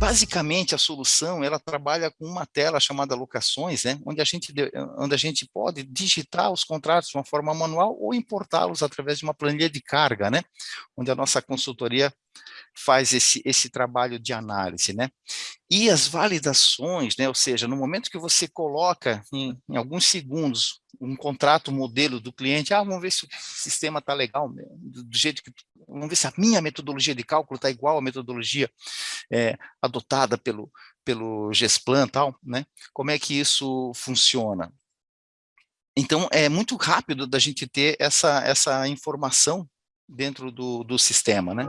basicamente a solução ela trabalha com uma tela chamada locações, né, onde a gente onde a gente pode digitar os contratos de uma forma manual ou importá-los através de uma planilha de carga, né, onde a nossa consultoria faz esse, esse trabalho de análise, né? E as validações, né? Ou seja, no momento que você coloca em, em alguns segundos um contrato modelo do cliente, ah, vamos ver se o sistema está legal, do, jeito que, vamos ver se a minha metodologia de cálculo está igual à metodologia é, adotada pelo, pelo GESPLAN tal, né? Como é que isso funciona? Então, é muito rápido da gente ter essa, essa informação dentro do, do sistema, né?